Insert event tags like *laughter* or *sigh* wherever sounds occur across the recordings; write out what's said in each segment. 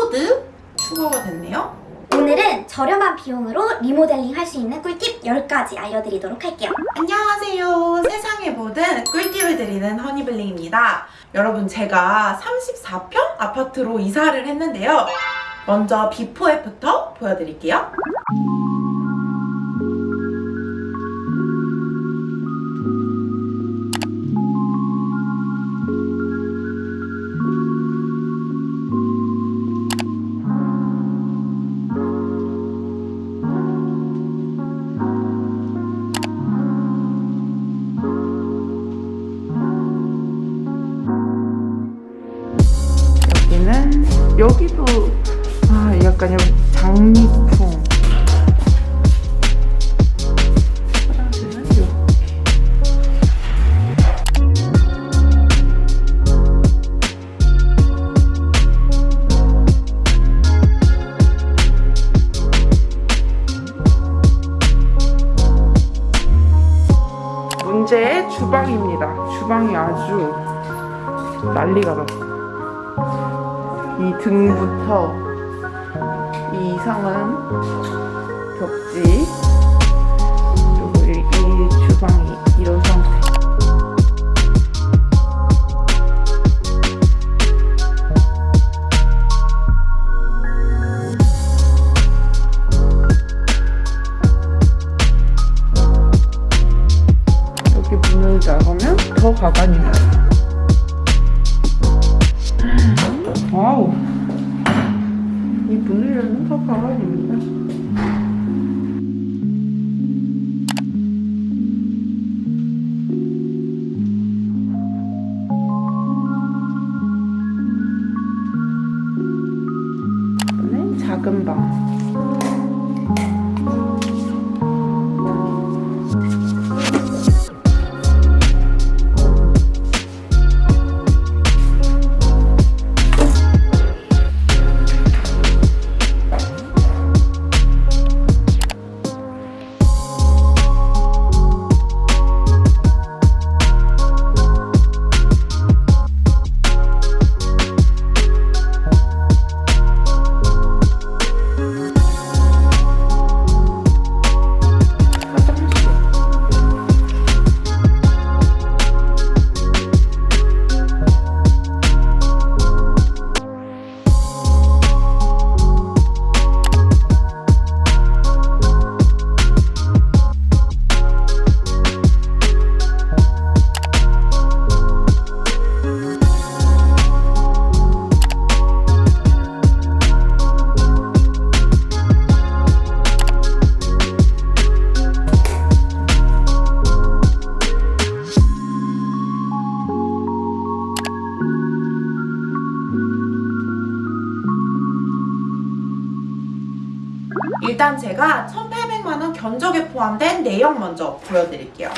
코드 추가가 됐네요. 오늘은 저렴한 비용으로 리모델링 할 수 있는 꿀팁 10가지 알려드리도록 할게요. 안녕하세요. 세상의 모든 꿀팁을 드리는 허니블링입니다. 여러분 제가 34평 아파트로 이사를 했는데요. 먼저 before after 보여드릴게요. 주방입니다. 주방이 아주 난리가 났어. 이 등부터 이 이상은 벽지 그리고 이, 이 주방이 이런 이 제가 1,800만원 견적에 포함된 내역 먼저 보여드릴게요.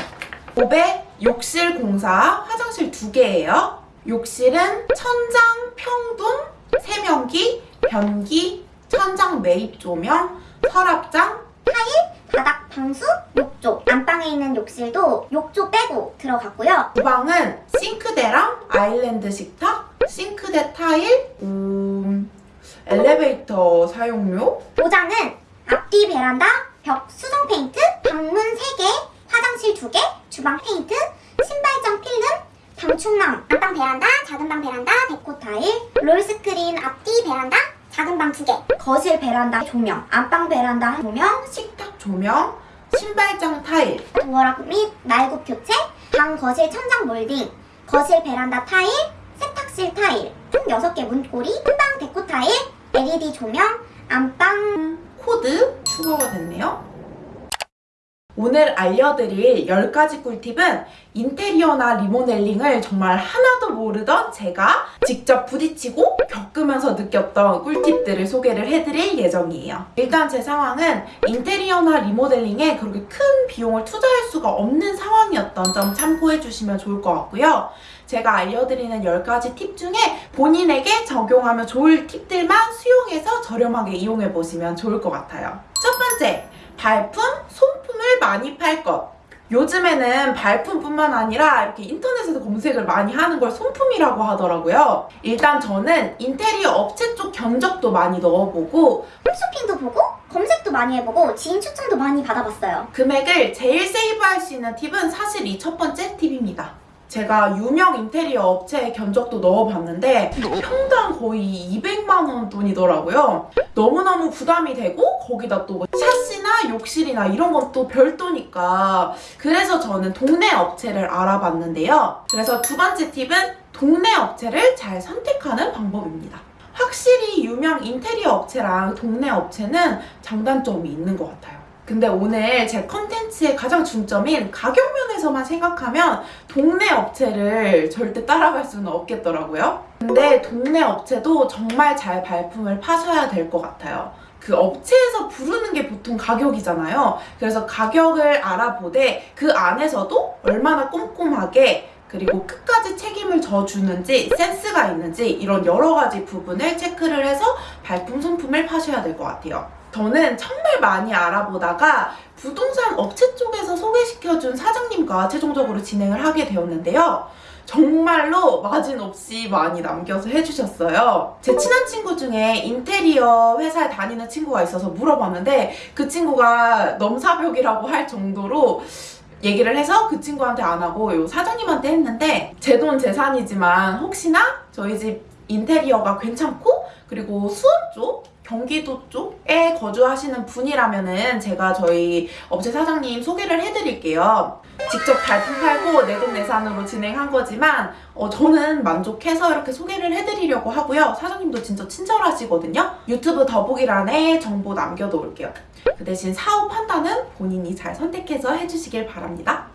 500 욕실 공사 화장실 2개예요. 욕실은 천장 평동, 세면기, 변기, 천장 매입 조명, 서랍장, 바닥 방수, 욕조. 안방에 있는 욕실도 욕조 빼고 들어갔고요. 주방은 싱크대랑 아일랜드 식탁, 싱크대 타일, 음, 엘리베이터 사용료, 도장은 앞뒤 베란다, 벽 수성 페인트, 방문 3개, 화장실 2개, 주방 페인트, 신발장 필름, 방충망, 안방 베란다, 작은 방 베란다, 데코 타일, roll screen 앞뒤 베란다, 작은 방 2개, 거실 베란다 조명, 안방 베란다 조명, 식탁 조명, 신발장 타일, 도어락 및 날구 교체, 방 거실 천장 몰딩, 거실 베란다 타일, 세탁실 타일, 총 6개 문고리, 한방 데코 타일, LED 조명, 안방 코드 추가가 됐네요. 오늘 알려드릴 10가지 꿀팁은 인테리어나 리모델링을 정말 하나도 모르던 제가 직접 부딪히고 겪으면서 느꼈던 꿀팁들을 소개를 해드릴 예정이에요. 일단 제 상황은 인테리어나 리모델링에 그렇게 큰 비용을 투자할 수가 없는 상황이었던 점 참고해주시면 좋을 것 같고요. 제가 알려드리는 10가지 팁 중에 본인에게 적용하면 좋을 팁들만 수용해서 저렴하게 이용해보시면 좋을 것 같아요. 첫 번째, 발품, 손품을 많이 팔 것. 요즘에는 발품뿐만 아니라 이렇게 인터넷에서 검색을 많이 하는 걸 손품이라고 하더라고요. 일단 저는 인테리어 업체 쪽 견적도 많이 넣어보고 홈쇼핑도 보고 검색도 많이 해보고 지인 추천도 많이 받아봤어요. 금액을 제일 세이브할 수 있는 팁은 사실 이 첫 번째 팁입니다. 제가 유명 인테리어 업체의 견적도 넣어봤는데 평당 거의 200만 원 돈이더라고요. 너무너무 부담이 되고 거기다 또 샤시 나 욕실이나 이런 건 또 별도니까 그래서 저는 동네 업체를 알아봤는데요. 그래서 두 번째 팁은 동네 업체를 잘 선택하는 방법입니다. 확실히 유명 인테리어 업체랑 동네 업체는 장단점이 있는 것 같아요. 근데 오늘 제 컨텐츠의 가장 중점인 가격 면에서만 생각하면 동네 업체를 절대 따라갈 수는 없겠더라고요. 근데 동네 업체도 정말 잘 발품을 파셔야 될 것 같아요. 그 업체에서 부르는 게 보통 가격이잖아요. 그래서 가격을 알아보되 그 안에서도 얼마나 꼼꼼하게 그리고 끝까지 책임을 져주는지 센스가 있는지 이런 여러 가지 부분을 체크를 해서 발품 손품을 파셔야 될 것 같아요. 저는 정말 많이 알아보다가 부동산 업체 시켜준 사장님과 최종적으로 진행을 하게 되었는데요. 정말로 마진 없이 많이 남겨서 해주셨어요. 제 친한 친구 중에 인테리어 회사에 다니는 친구가 있어서 물어봤는데 그 친구가 넘사벽이라고 할 정도로 얘기를 해서 그 친구한테 안 하고 요 사장님한테 했는데 제 돈 재산이지만 혹시나 저희 집 인테리어가 괜찮고 그리고 수원 쪽 경기도 쪽에 거주하시는 분이라면 은 제가 저희 업체 사장님 소개를 해드릴게요. 직접 발품 팔고 내돈내산으로 진행한 거지만 어, 저는 만족해서 이렇게 소개를 해드리려고 하고요. 사장님도 진짜 친절하시거든요. 유튜브 더보기란에 정보 남겨놓을게요. 그 대신 사업 판단은 본인이 잘 선택해서 해주시길 바랍니다.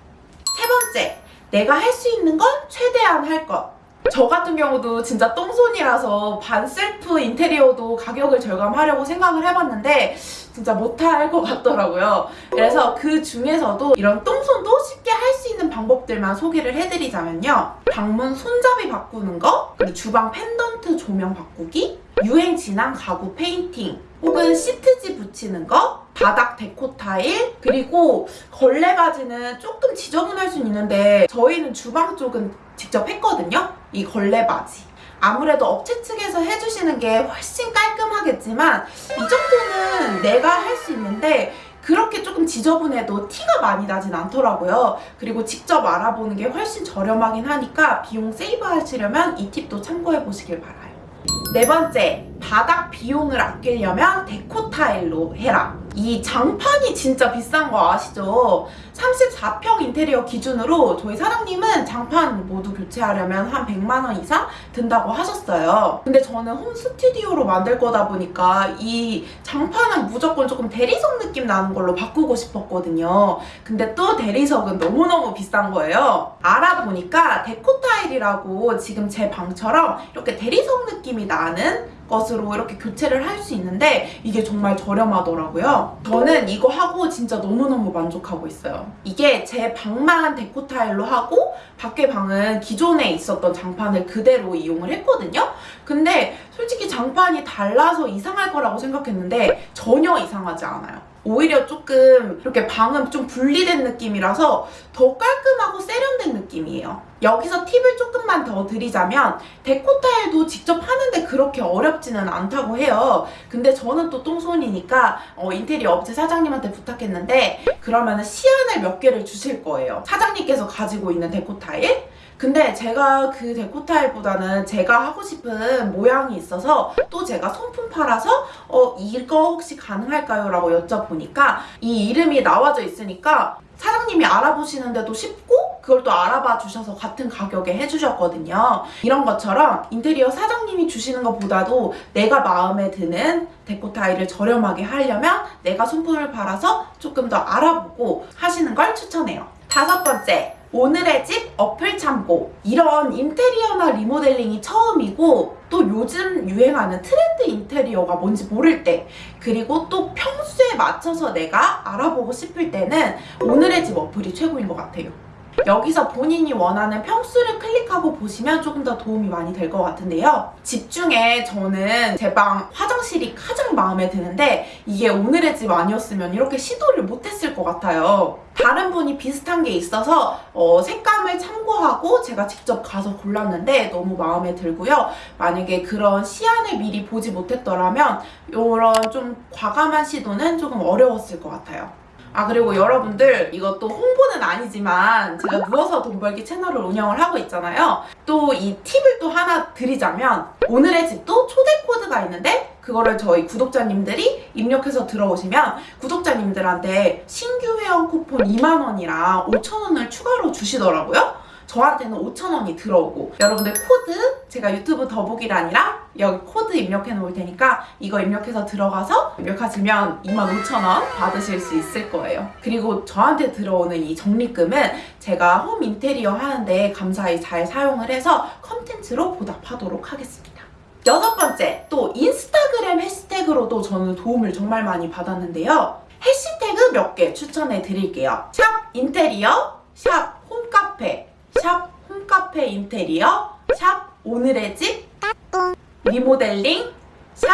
세 번째, 내가 할 수 있는 건 최대한 할 것. 저 같은 경우도 진짜 똥손이라서 반셀프 인테리어도 가격을 절감하려고 생각을 해봤는데 진짜 못할 것 같더라고요. 그래서 그 중에서도 이런 똥손도 쉽게 할 수 있는 방법들만 소개를 해드리자면요. 방문 손잡이 바꾸는 거, 그리고 주방 펜던트 조명 바꾸기, 유행 지난 가구 페인팅, 혹은 시트지 붙이는 거, 바닥 데코 타일, 그리고 걸레받이는 조금 지저분할 수는 있는데 저희는 주방 쪽은 직접 했거든요. 이 걸레받이. 아무래도 업체 측에서 해주시는 게 훨씬 깔끔하겠지만 이 정도는 내가 할 수 있는데 그렇게 조금 지저분해도 티가 많이 나진 않더라고요. 그리고 직접 알아보는 게 훨씬 저렴하긴 하니까 비용 세이브 하시려면 이 팁도 참고해 보시길 바라요. 네 번째, 바닥 비용을 아끼려면 데코 타일로 해라. 이 장판이 진짜 비싼 거 아시죠? 34평 인테리어 기준으로 저희 사장님은 장판 모두 교체하려면 한 100만 원 이상 든다고 하셨어요. 근데 저는 홈 스튜디오로 만들 거다 보니까 이 장판은 무조건 조금 대리석 느낌 나는 걸로 바꾸고 싶었거든요. 근데 또 대리석은 너무너무 비싼 거예요. 알아보니까 데코 타일이라고 지금 제 방처럼 이렇게 대리석 느낌이 나는 것으로 이렇게 교체를 할 수 있는데 이게 정말 저렴하더라고요. 저는 이거 하고 진짜 너무너무 만족하고 있어요. 이게 제 방만 데코 타일로 하고 밖에 방은 기존에 있었던 장판을 그대로 이용을 했거든요. 근데 솔직히 장판이 달라서 이상할 거라고 생각했는데 전혀 이상하지 않아요. 오히려 조금 이렇게 방은 좀 분리된 느낌이라서 더 깔끔하고 세련된 느낌이에요. 여기서 팁을 조금만 더 드리자면 데코 타일도 직접 하는데 그렇게 어렵지는 않다고 해요. 근데 저는 또 똥손이니까 어, 인테리어 업체 사장님한테 부탁했는데 그러면 시안을 몇 개를 주실 거예요. 사장님께서 가지고 있는 데코 타일. 근데 제가 그 데코 타일보다는 제가 하고 싶은 모양이 있어서 또 제가 손품 팔아서 어 이거 혹시 가능할까요? 라고 여쭤보니까 이 이름이 나와져 있으니까 사장님이 알아보시는데도 쉽고 그걸 또 알아봐 주셔서 같은 가격에 해주셨거든요. 이런 것처럼 인테리어 사장님이 주시는 것보다도 내가 마음에 드는 데코 타일을 저렴하게 하려면 내가 손품을 팔아서 조금 더 알아보고 하시는 걸 추천해요. 다섯 번째, 오늘의 집 어플 참고 이런 인테리어나 리모델링이 처음이고 또 요즘 유행하는 트렌드 인테리어가 뭔지 모를 때 그리고 또 평소에 맞춰서 내가 알아보고 싶을 때는 오늘의 집 어플이 최고인 것 같아요. 여기서 본인이 원하는 평수를 클릭하고 보시면 조금 더 도움이 많이 될 것 같은데요. 집 중에 저는 제 방 화장실이 가장 마음에 드는데 이게 오늘의 집 아니었으면 이렇게 시도를 못했을 것 같아요. 다른 분이 비슷한 게 있어서 어, 색감을 참고하고 제가 직접 가서 골랐는데 너무 마음에 들고요. 만약에 그런 시안을 미리 보지 못했더라면 이런 좀 과감한 시도는 조금 어려웠을 것 같아요. 아 그리고 여러분들 이것도 홍보는 아니지만 제가 누워서 돈 벌기 채널을 운영을 하고 있잖아요. 또 이 팁을 또 하나 드리자면 오늘의 집도 초대 코드가 있는데 그거를 저희 구독자님들이 입력해서 들어오시면 구독자님들한테 신규 회원 쿠폰 2만 원이랑 5천 원을 추가로 주시더라고요. 저한테는 5,000원이 들어오고 여러분들 코드 제가 유튜브 더보기란이랑 여기 코드 입력해 놓을 테니까 이거 입력해서 들어가서 입력하시면 25,000원 받으실 수 있을 거예요. 그리고 저한테 들어오는 이 적립금은 제가 홈 인테리어 하는데 감사히 잘 사용을 해서 컨텐츠로 보답하도록 하겠습니다. 여섯 번째, 또 인스타그램 해시태그로도 저는 도움을 정말 많이 받았는데요. 해시태그 몇 개 추천해 드릴게요. 샵 인테리어, 샵 홈카페, 샵 홈카페 인테리어, 샵 오늘의 집, 리모델링, 샵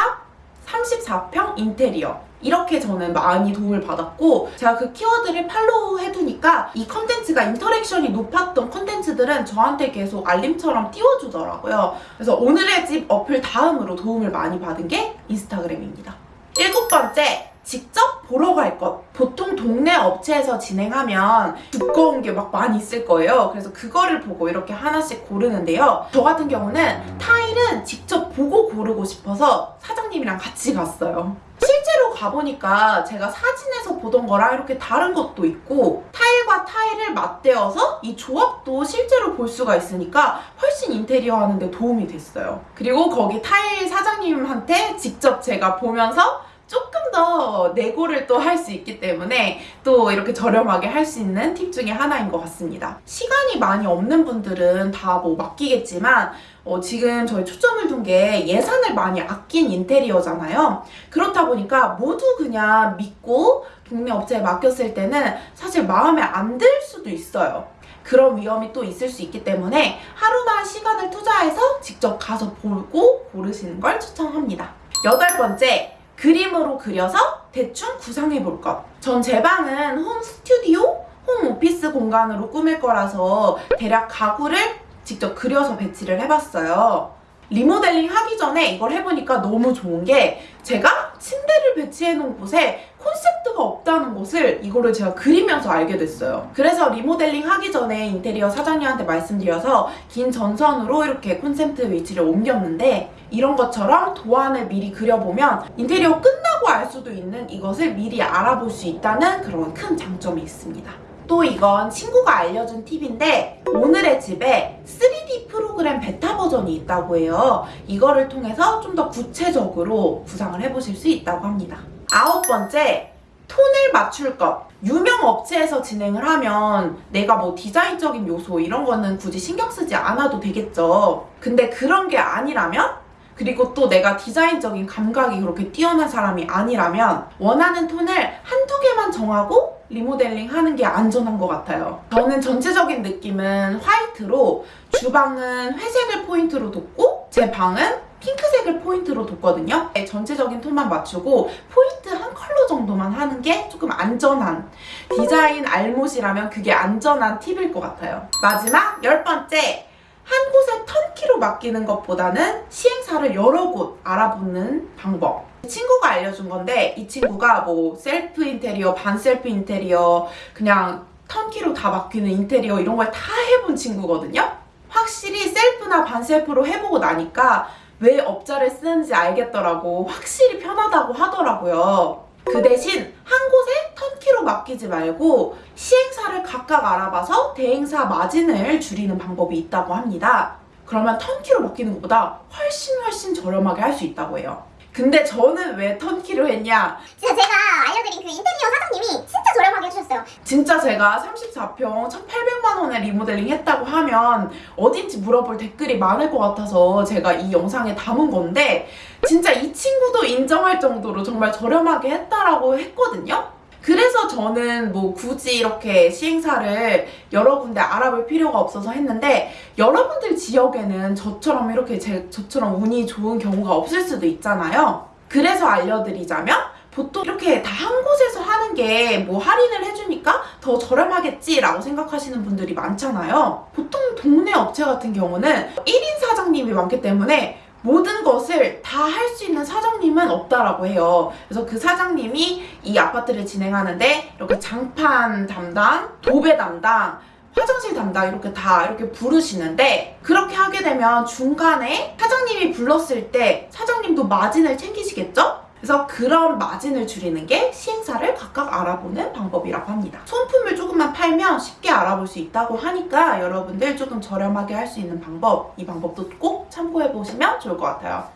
34평 인테리어. 이렇게 저는 많이 도움을 받았고 제가 그 키워드를 follow 해두니까 이 컨텐츠가 interaction이 높았던 컨텐츠들은 저한테 계속 알림처럼 띄워주더라고요. 그래서 오늘의 집 어플 다음으로 도움을 많이 받은 게 인스타그램입니다. 일곱 번째, 직접 보러 갈 것. 보통 동네 업체에서 진행하면 두꺼운 게 막 많이 있을 거예요. 그래서 그거를 보고 이렇게 하나씩 고르는데요. 저 같은 경우는 타일은 직접 보고 고르고 싶어서 사장님이랑 같이 갔어요. 실제로 가보니까 제가 사진에서 보던 거랑 이렇게 다른 것도 있고 타일과 타일을 맞대어서 이 조합도 실제로 볼 수가 있으니까 훨씬 인테리어 하는데 도움이 됐어요. 그리고 거기 타일 사장님한테 직접 제가 보면서 조금 더 내고를 또 할 수 있기 때문에 또 이렇게 저렴하게 할 수 있는 팁 중에 하나인 것 같습니다. 시간이 많이 없는 분들은 다 뭐 맡기겠지만 어, 지금 저희 초점을 둔 게 예산을 많이 아낀 인테리어잖아요. 그렇다 보니까 모두 그냥 믿고 동네 업체에 맡겼을 때는 사실 마음에 안 들 수도 있어요. 그런 위험이 또 있을 수 있기 때문에 하루나 시간을 투자해서 직접 가서 보고 고르시는 걸 추천합니다. 여덟 번째, 그림으로 그려서 대충 구상해 볼 것. 전 제 방은 홈 스튜디오, 홈 오피스 공간으로 꾸밀 거라서 대략 가구를 직접 그려서 배치를 해봤어요. 리모델링 하기 전에 이걸 해보니까 너무 좋은 게 제가 침대를 배치해 놓은 곳에 콘센트가 없다는 것을 이거를 제가 그리면서 알게 됐어요. 그래서 리모델링 하기 전에 인테리어 사장님한테 말씀드려서 긴 전선으로 이렇게 콘센트 위치를 옮겼는데 이런 것처럼 도안을 미리 그려보면 인테리어 끝나고 알 수도 있는 이것을 미리 알아볼 수 있다는 그런 큰 장점이 있습니다. 또 이건 친구가 알려준 팁인데 오늘의 집에 3D 프로그램 베타 버전이 있다고 해요. 이거를 통해서 좀 더 구체적으로 구상을 해보실 수 있다고 합니다. 아홉 번째, 톤을 맞출 것. 유명 업체에서 진행을 하면 내가 뭐 디자인적인 요소 이런 거는 굳이 신경 쓰지 않아도 되겠죠. 근데 그런 게 아니라면 그리고 또 내가 디자인적인 감각이 그렇게 뛰어난 사람이 아니라면 원하는 톤을 한두 개만 정하고 리모델링 하는 게 안전한 것 같아요. 저는 전체적인 느낌은 화이트로 주방은 회색을 포인트로 뒀고 제 방은 핑크색을 포인트로 뒀거든요. 네, 전체적인 톤만 맞추고 포인트 한 컬러 정도만 하는 게 조금 안전한 디자인 알못이라면 그게 안전한 팁일 것 같아요. 마지막 열 번째 한 곳에 턴키로 맡기는 것보다는 시행사를 여러 곳 알아보는 방법. 친구가 알려준 건데 이 친구가 뭐 셀프 인테리어, 반셀프 인테리어, 그냥 턴키로 다 맡기는 인테리어 이런 걸 다 해본 친구거든요. 확실히 셀프나 반셀프로 해보고 나니까 왜 업자를 쓰는지 알겠더라고. 확실히 편하다고 하더라고요. 그 대신 한 곳에 턴키로 맡기지 말고 시행사를 각각 알아봐서 대행사 마진을 줄이는 방법이 있다고 합니다. 그러면 턴키로 맡기는 것보다 훨씬 훨씬 저렴하게 할 수 있다고 해요. 근데 저는 왜 턴키로 했냐? 진짜 제가 알려드린 그 인테리어 사장님이 진짜 저렴하게 해주셨어요. 진짜 제가 34평 1,800만 원에 리모델링 했다고 하면 어딘지 물어볼 댓글이 많을 것 같아서 제가 이 영상에 담은 건데 진짜 이 친구도 인정할 정도로 정말 저렴하게 했다라고 했거든요. 그래서 저는 뭐 굳이 이렇게 시행사를 여러 군데 알아볼 필요가 없어서 했는데 여러분들 지역에는 저처럼 이렇게 제, 저처럼 운이 좋은 경우가 없을 수도 있잖아요. 그래서 알려드리자면 보통 이렇게 다 한 곳에서 하는 게 뭐 할인을 해주니까 더 저렴하겠지라고 생각하시는 분들이 많잖아요. 보통 동네 업체 같은 경우는 1인 사장님이 많기 때문에 모든 것을 다 할 수 있는 사장님은 없다라고 해요. 그래서 그 사장님이 이 아파트를 진행하는데 이렇게 장판 담당, 도배 담당, 화장실 담당 이렇게 다 이렇게 부르시는데 그렇게 하게 되면 중간에 사장님이 불렀을 때 사장님도 마진을 챙기시겠죠? 그래서 그런 마진을 줄이는 게 시행사를 각각 알아보는 방법이라고 합니다. 손품을 조금만 팔면 쉽게 알아볼 수 있다고 하니까 여러분들 조금 저렴하게 할 수 있는 방법, 이 방법도 꼭 참고해 보시면 좋을 것 같아요.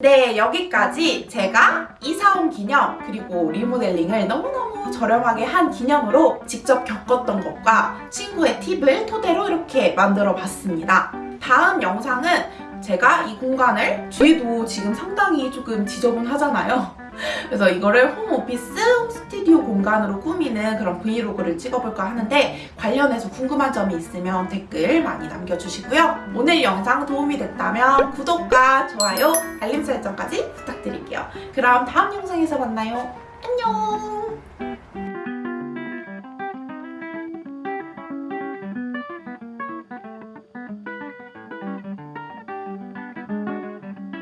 네, 여기까지 제가 이사온 기념 그리고 리모델링을 너무너무 저렴하게 한 기념으로 직접 겪었던 것과 친구의 팁을 토대로 이렇게 만들어 봤습니다. 다음 영상은 제가 이 공간을 뒤에도 지금 상당히 조금 지저분하잖아요. *laughs* 그래서 이거를 홈오피스, 홈스튜디오 공간으로 꾸미는 그런 브이로그를 찍어볼까 하는데 관련해서 궁금한 점이 있으면 댓글 많이 남겨주시고요. 오늘 영상 도움이 됐다면 구독과 좋아요, 알림 설정까지 부탁드릴게요. 그럼 다음 영상에서 만나요. 안녕!